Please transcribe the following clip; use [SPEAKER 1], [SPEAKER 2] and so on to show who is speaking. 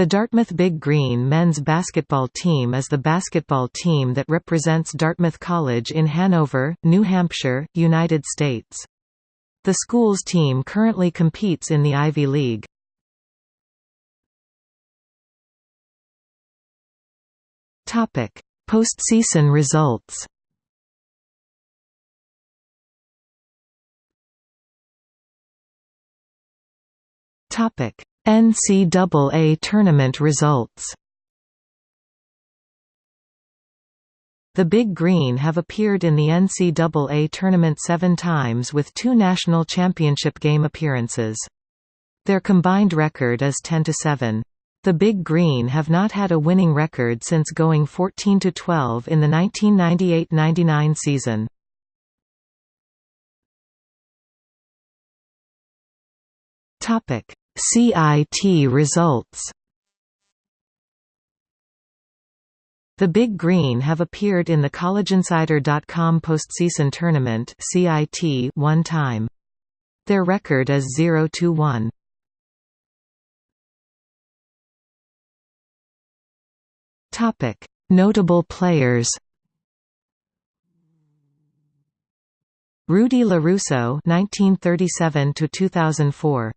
[SPEAKER 1] The Dartmouth Big Green men's basketball team is the basketball team that represents Dartmouth College in Hanover, New Hampshire, United States. The school's team currently competes in the Ivy League. Postseason results Topic NCAA tournament results The Big Green have appeared in the NCAA tournament seven times with two national championship game appearances. Their combined record is 10–7. The Big Green have not had a winning record since going 14–12 in the 1998–99 season. CIT results The Big Green have appeared in the CollegeInsider.com postseason tournament (CIT) one time. Their record is 0-1. Topic: Notable players. Rudy LaRusso (1937–2004).